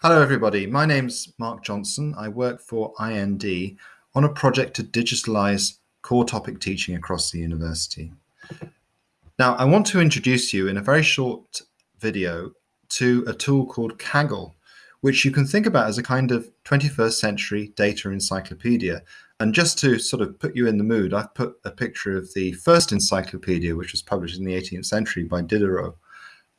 Hello, everybody. My name's Mark Johnson. I work for IND on a project to digitalize core topic teaching across the university. Now, I want to introduce you in a very short video to a tool called Kaggle, which you can think about as a kind of 21st century data encyclopedia. And just to sort of put you in the mood, I've put a picture of the first encyclopedia, which was published in the 18th century by Diderot,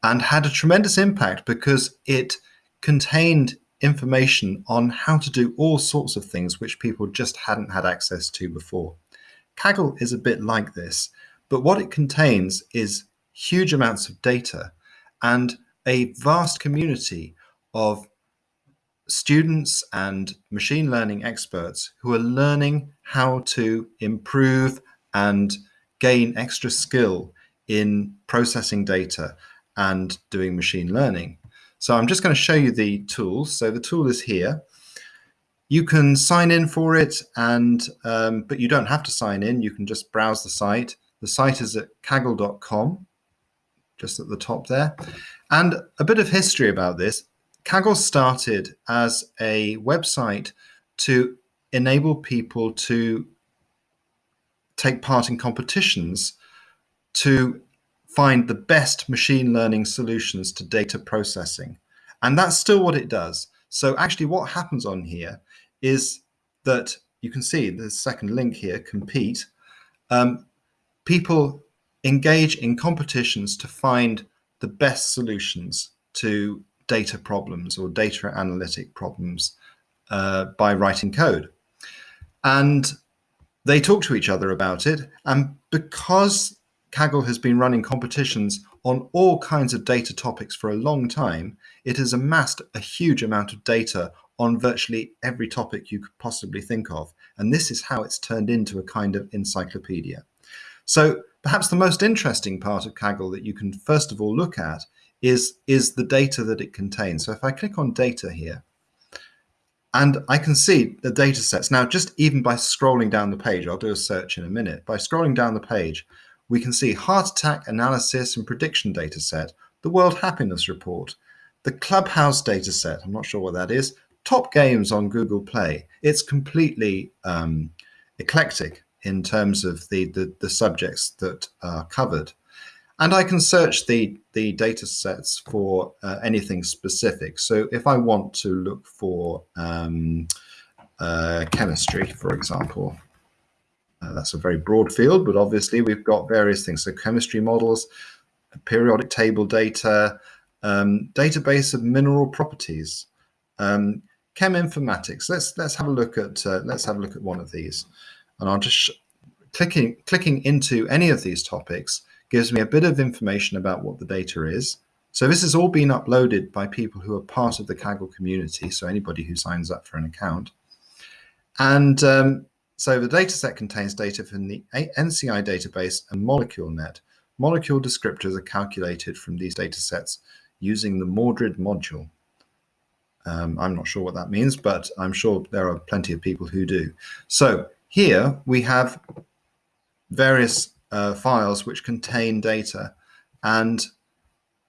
and had a tremendous impact because it contained information on how to do all sorts of things which people just hadn't had access to before. Kaggle is a bit like this, but what it contains is huge amounts of data and a vast community of students and machine learning experts who are learning how to improve and gain extra skill in processing data and doing machine learning. So I'm just going to show you the tools. So the tool is here. You can sign in for it, and um, but you don't have to sign in. You can just browse the site. The site is at kaggle.com, just at the top there. And a bit of history about this. Kaggle started as a website to enable people to take part in competitions to find the best machine learning solutions to data processing. And that's still what it does. So actually what happens on here is that you can see the second link here, compete. Um, people engage in competitions to find the best solutions to data problems or data analytic problems uh, by writing code. And they talk to each other about it. And because Kaggle has been running competitions on all kinds of data topics for a long time. It has amassed a huge amount of data on virtually every topic you could possibly think of. And this is how it's turned into a kind of encyclopedia. So perhaps the most interesting part of Kaggle that you can first of all look at is, is the data that it contains. So if I click on data here, and I can see the data sets. Now, just even by scrolling down the page, I'll do a search in a minute. By scrolling down the page, we can see heart attack analysis and prediction data set, the World Happiness Report, the Clubhouse data set, I'm not sure what that is, top games on Google Play. It's completely um, eclectic in terms of the, the, the, subjects that are covered. And I can search the, the data sets for uh, anything specific. So if I want to look for um, uh, chemistry, for example, uh, that's a very broad field, but obviously we've got various things. So chemistry models, periodic table data, um, database of mineral properties, um, chem informatics. Let's let's have a look at uh, let's have a look at one of these, and I'll just clicking clicking into any of these topics gives me a bit of information about what the data is. So this has all been uploaded by people who are part of the Kaggle community. So anybody who signs up for an account, and um, so the dataset contains data from the NCI database and MoleculeNet. Molecule descriptors are calculated from these datasets using the Mordred module. Um, I'm not sure what that means, but I'm sure there are plenty of people who do. So here we have various uh, files which contain data. And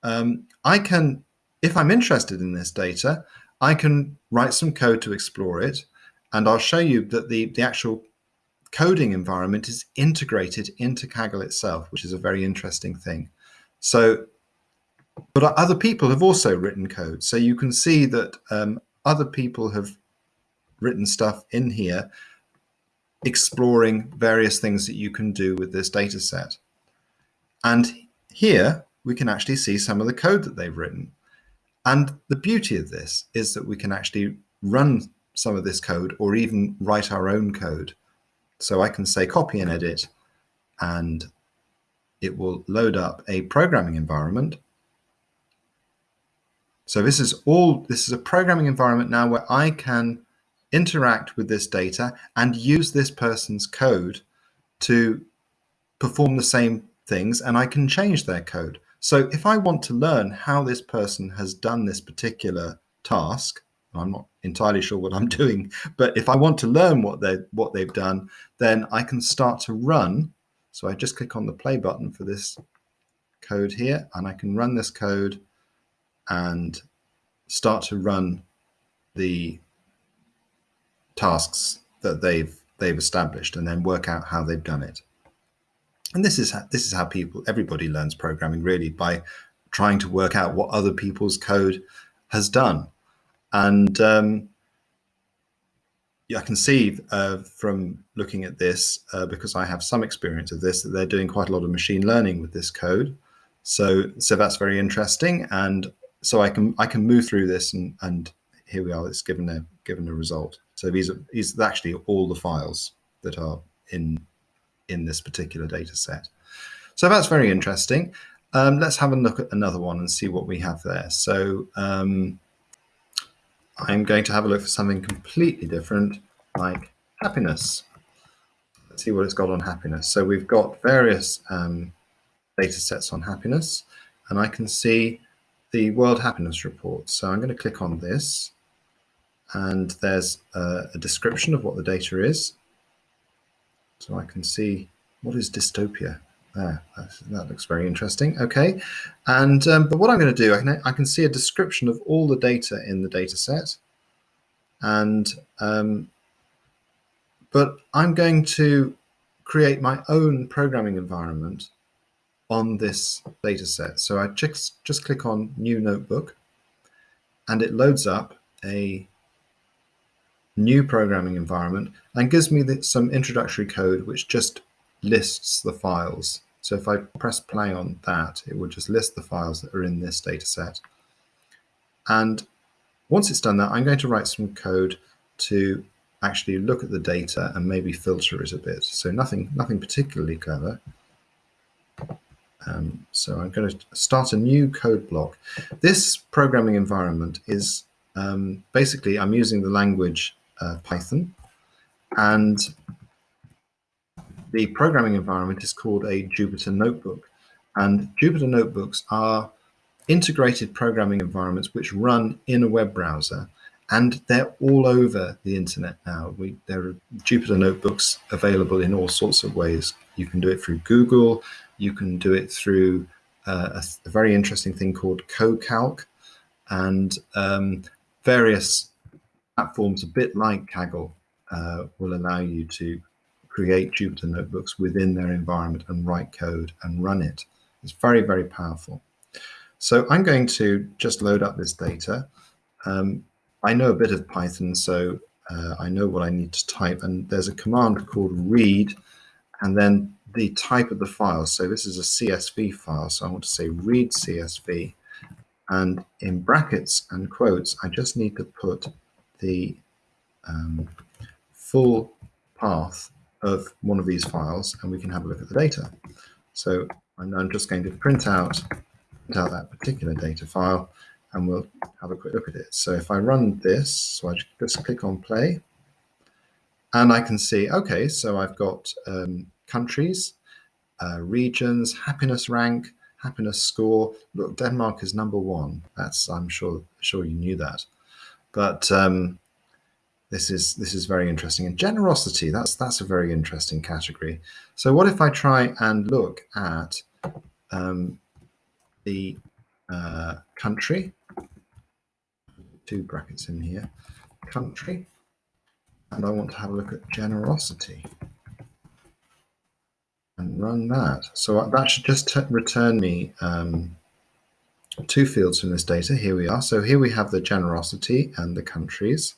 um, I can, if I'm interested in this data, I can write some code to explore it. And I'll show you that the, the actual coding environment is integrated into Kaggle itself, which is a very interesting thing. So, but other people have also written code. So you can see that um, other people have written stuff in here exploring various things that you can do with this data set. And here we can actually see some of the code that they've written. And the beauty of this is that we can actually run some of this code or even write our own code. So I can say copy and edit, and it will load up a programming environment. So this is all, this is a programming environment now where I can interact with this data and use this person's code to perform the same things and I can change their code. So if I want to learn how this person has done this particular task, I'm not entirely sure what I'm doing, but if I want to learn what they what they've done, then I can start to run. So I just click on the play button for this code here, and I can run this code and start to run the tasks that they've they've established and then work out how they've done it. And this is how, this is how people everybody learns programming really by trying to work out what other people's code has done. And um, yeah, I can see uh, from looking at this, uh, because I have some experience of this, that they're doing quite a lot of machine learning with this code. So, so that's very interesting. And so I can I can move through this and, and here we are, it's given a given a result. So these are these are actually all the files that are in in this particular data set. So that's very interesting. Um, let's have a look at another one and see what we have there. So um, I'm going to have a look for something completely different, like happiness. Let's see what it's got on happiness. So we've got various um, data sets on happiness, and I can see the World Happiness Report. So I'm going to click on this, and there's a, a description of what the data is. So I can see what is dystopia. There, that looks very interesting. Okay, and um, but what I'm going to do, I can I can see a description of all the data in the data set, and um, but I'm going to create my own programming environment on this data set. So I just just click on New Notebook, and it loads up a new programming environment and gives me the, some introductory code which just lists the files. So if I press play on that, it will just list the files that are in this data set. And once it's done that, I'm going to write some code to actually look at the data and maybe filter it a bit. So nothing, nothing particularly clever. Um, so I'm going to start a new code block. This programming environment is um, basically I'm using the language uh, Python and the programming environment is called a Jupyter Notebook. And Jupyter Notebooks are integrated programming environments which run in a web browser and they're all over the internet now. We, there are Jupyter Notebooks available in all sorts of ways. You can do it through Google, you can do it through uh, a, a, very interesting thing called CoCalc and um, various platforms, a bit like Kaggle, uh, will allow you to create Jupyter notebooks within their environment and write code and run it. It's very, very powerful. So I'm going to just load up this data. Um, I know a bit of Python, so uh, I know what I need to type. And there's a command called read, and then the type of the file. So this is a CSV file. So I want to say read CSV. And in brackets and quotes, I just need to put the um, full path of one of these files and we can have a look at the data. So I'm just going to print out, print out that particular data file and we'll have a quick look at it. So if I run this, so I just click on play and I can see, okay, so I've got um, countries, uh, regions, happiness rank, happiness score. Look, Denmark is number one. That's, I'm sure, sure you knew that. But um, this is this is very interesting. And generosity, that's that's a very interesting category. So what if I try and look at um, the uh, country, two brackets in here, country, and I want to have a look at generosity and run that. So that should just return me um, two fields from this data. Here we are. So here we have the generosity and the countries.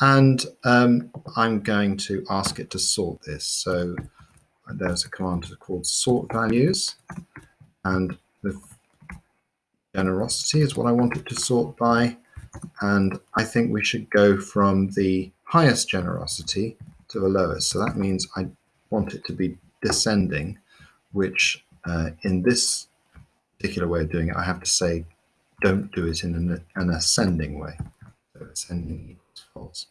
And um, I'm going to ask it to sort this. So there's a command called sort values. And the generosity is what I want it to sort by. And I think we should go from the highest generosity to the lowest. So that means I want it to be descending, which uh, in this particular way of doing it, I have to say, don't do it in an, an ascending way. So ascending false.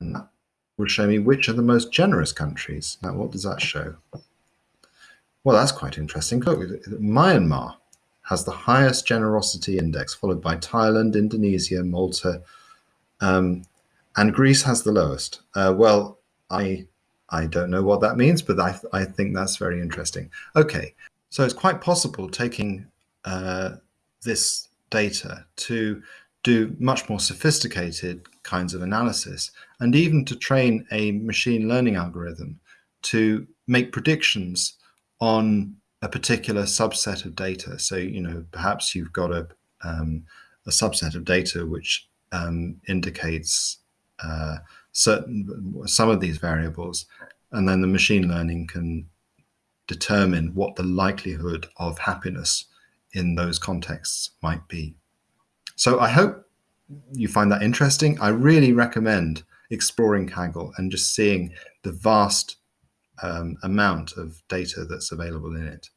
And that will show me which are the most generous countries. Now, what does that show? Well, that's quite interesting. Look, Myanmar has the highest generosity index, followed by Thailand, Indonesia, Malta, um, and Greece has the lowest. Uh, well, I I don't know what that means, but I, I think that's very interesting. Okay, so it's quite possible taking uh, this data to do much more sophisticated kinds of analysis and even to train a machine learning algorithm to make predictions on a particular subset of data. So, you know, perhaps you've got a, um, a subset of data which um, indicates uh, certain some of these variables, and then the machine learning can determine what the likelihood of happiness in those contexts might be. So I hope you find that interesting. I really recommend exploring Kaggle and just seeing the vast um, amount of data that's available in it.